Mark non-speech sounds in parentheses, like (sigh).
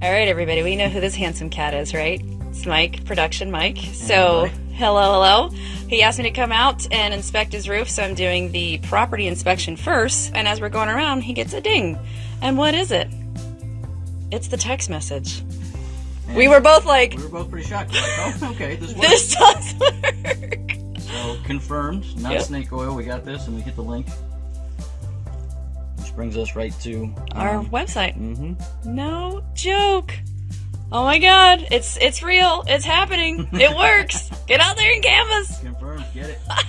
All right, everybody, we know who this handsome cat is, right? It's Mike, production Mike. So, hello, hello. He asked me to come out and inspect his roof, so I'm doing the property inspection first. And as we're going around, he gets a ding. And what is it? It's the text message. We were both like, We were both pretty shocked. We're like, oh, okay, this (laughs) works. this does work. So confirmed, not Yep. snake oil. We got this, and we hit the link, brings us right to Our website. hmm No joke. Oh my god, it's it's real. It's happening. It works. Get out there and canvas. Confirmed. Get it. (laughs)